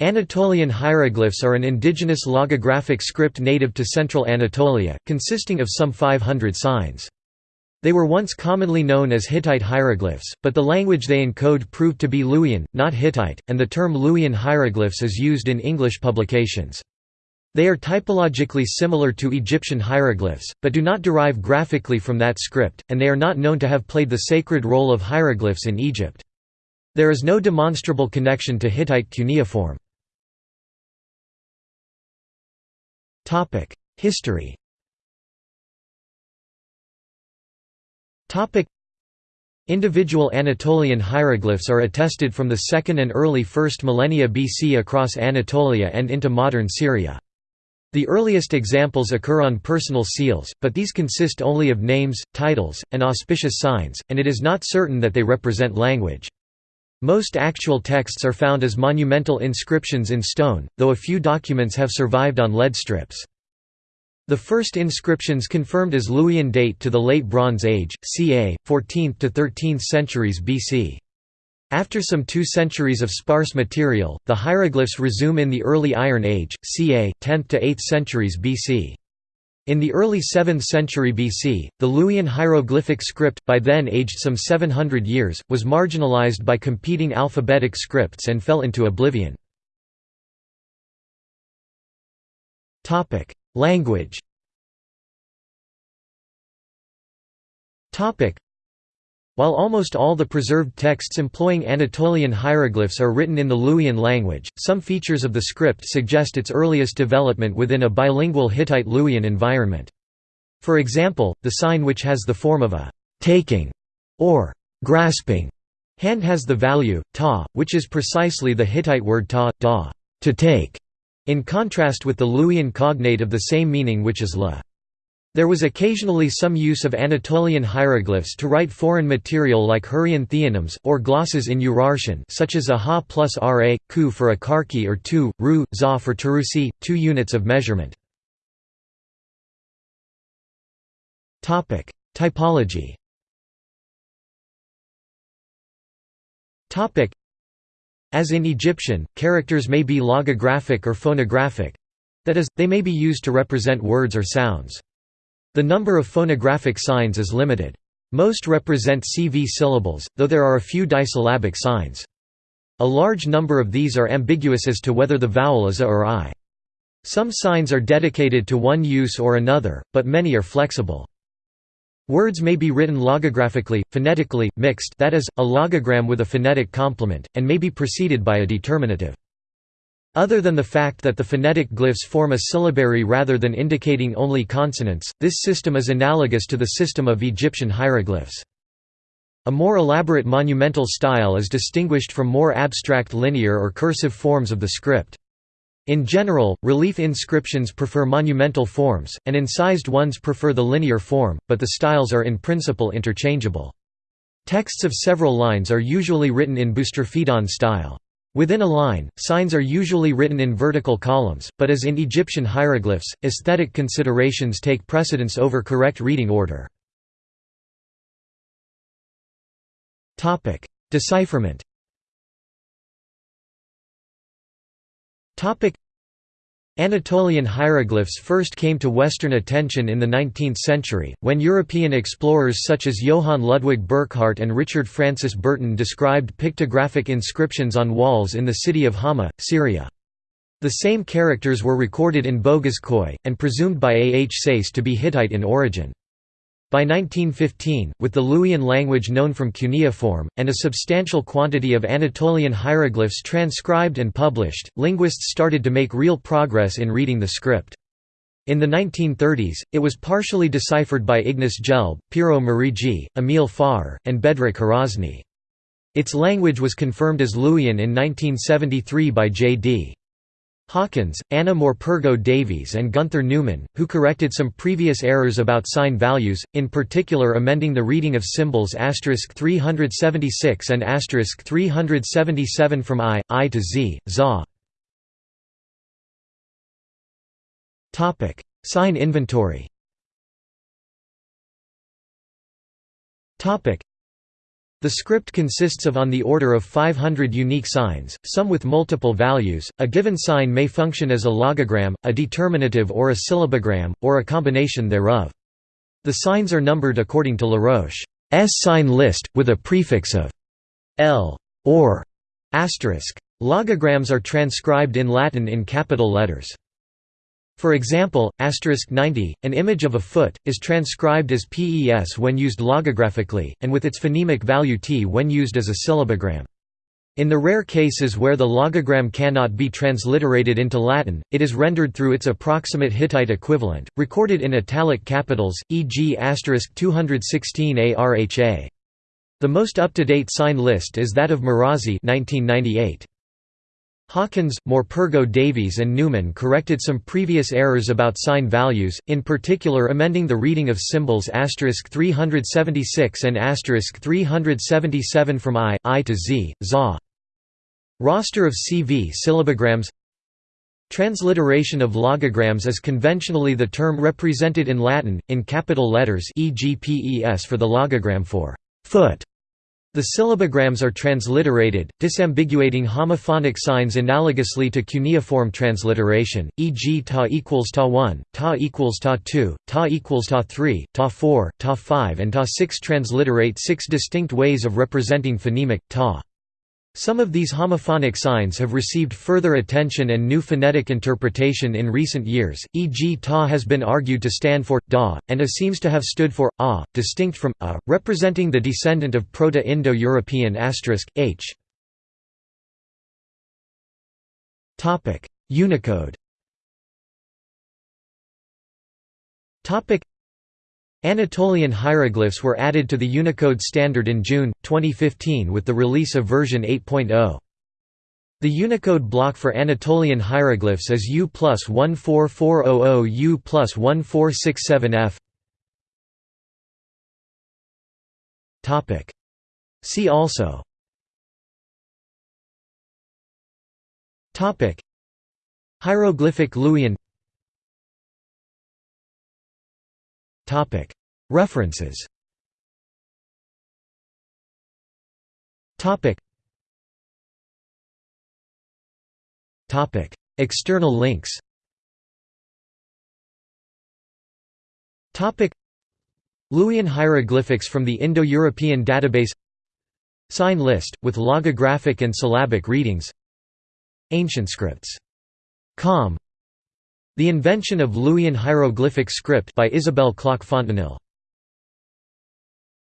Anatolian hieroglyphs are an indigenous logographic script native to central Anatolia, consisting of some 500 signs. They were once commonly known as Hittite hieroglyphs, but the language they encode proved to be Luwian, not Hittite, and the term Luwian hieroglyphs is used in English publications. They are typologically similar to Egyptian hieroglyphs, but do not derive graphically from that script, and they are not known to have played the sacred role of hieroglyphs in Egypt. There is no demonstrable connection to Hittite cuneiform. History Individual Anatolian hieroglyphs are attested from the 2nd and early 1st millennia BC across Anatolia and into modern Syria. The earliest examples occur on personal seals, but these consist only of names, titles, and auspicious signs, and it is not certain that they represent language. Most actual texts are found as monumental inscriptions in stone, though a few documents have survived on lead strips. The first inscriptions confirmed as Luwian date to the Late Bronze Age, ca. 14th to 13th centuries BC. After some two centuries of sparse material, the hieroglyphs resume in the early Iron Age, ca. 10th to 8th centuries BC. In the early 7th century BC, the Luwian hieroglyphic script, by then aged some 700 years, was marginalized by competing alphabetic scripts and fell into oblivion. Language while almost all the preserved texts employing Anatolian hieroglyphs are written in the Luwian language, some features of the script suggest its earliest development within a bilingual Hittite-Luwian environment. For example, the sign which has the form of a «taking» or «grasping» hand has the value, ta, which is precisely the Hittite word ta, da, to take, in contrast with the Luwian cognate of the same meaning which is la. There was occasionally some use of Anatolian hieroglyphs to write foreign material like Hurrian theonyms, or glosses in Urartian such as a ha plus ra, ku for a karki or tu, ru, za for tarusi, two units of measurement. Typology As in Egyptian, characters may be logographic or phonographic—that is, they may be used to represent words or sounds. The number of phonographic signs is limited. Most represent CV syllables, though there are a few disyllabic signs. A large number of these are ambiguous as to whether the vowel is a or i. Some signs are dedicated to one use or another, but many are flexible. Words may be written logographically, phonetically, mixed that is, a logogram with a phonetic complement, and may be preceded by a determinative. Other than the fact that the phonetic glyphs form a syllabary rather than indicating only consonants, this system is analogous to the system of Egyptian hieroglyphs. A more elaborate monumental style is distinguished from more abstract linear or cursive forms of the script. In general, relief inscriptions prefer monumental forms, and incised ones prefer the linear form, but the styles are in principle interchangeable. Texts of several lines are usually written in boustrophedon style. Within a line, signs are usually written in vertical columns, but as in Egyptian hieroglyphs, aesthetic considerations take precedence over correct reading order. Decipherment Anatolian hieroglyphs first came to Western attention in the 19th century, when European explorers such as Johann Ludwig Burckhardt and Richard Francis Burton described pictographic inscriptions on walls in the city of Hama, Syria. The same characters were recorded in Köy, and presumed by A. H. Sayce to be Hittite in origin. By 1915, with the Luwian language known from cuneiform, and a substantial quantity of Anatolian hieroglyphs transcribed and published, linguists started to make real progress in reading the script. In the 1930s, it was partially deciphered by Ignace Gelb, Piero Meriggi, Emil Forrer, and Bedřich Hrozný. Its language was confirmed as Luwian in 1973 by J.D. Hawkins, Anna Morpurgo Davies and Günter Neumann, who corrected some previous errors about sign values, in particular amending the reading of symbols 376 and 377 from I, I to Z, ZA. Sign inventory The script consists of on the order of 500 unique signs, some with multiple values. A given sign may function as a logogram, a determinative or a syllabogram, or a combination thereof. The signs are numbered according to Laroche's sign list, with a prefix of L or asterisk. Logograms are transcribed in Latin in capital letters. For example, asterisk 90, an image of a foot, is transcribed as PES when used logographically, and with its phonemic value T when used as a syllabogram. In the rare cases where the logogram cannot be transliterated into Latin, it is rendered through its approximate Hittite equivalent, recorded in italic capitals, e.g. 216 ARHA. The most up-to-date sign list is that of Marazzi 1998. Hawkins, Morpurgo Davies and Neumann corrected some previous errors about sign values, in particular amending the reading of symbols 376 and 377 from I, I to Z, ZA. Roster of CV syllabograms Transliteration of logograms is conventionally the term represented in Latin, in capital letters e.g. PES for the logogram for foot the syllabograms are transliterated, disambiguating homophonic signs analogously to cuneiform transliteration, e.g. ta equals ta 1, ta equals ta 2, ta equals ta 3, ta 4, ta 5 and ta 6 transliterate six distinct ways of representing phonemic, ta. Some of these homophonic signs have received further attention and new phonetic interpretation in recent years, e.g. ta has been argued to stand for da, and a seems to have stood for a, distinct from a, representing the descendant of Proto-Indo-European asterisk, h. Unicode Anatolian hieroglyphs were added to the Unicode standard in June, 2015 with the release of version 8.0. The Unicode block for Anatolian hieroglyphs is U plus 14400 U plus 1467F. See also Hieroglyphic Luwian References. External links. Luwian hieroglyphics from the Indo-European database. Sign list, with logographic and syllabic readings. Ancient scripts. Com the Invention of Luwian Hieroglyphic Script by Isabelle Klock Fontanille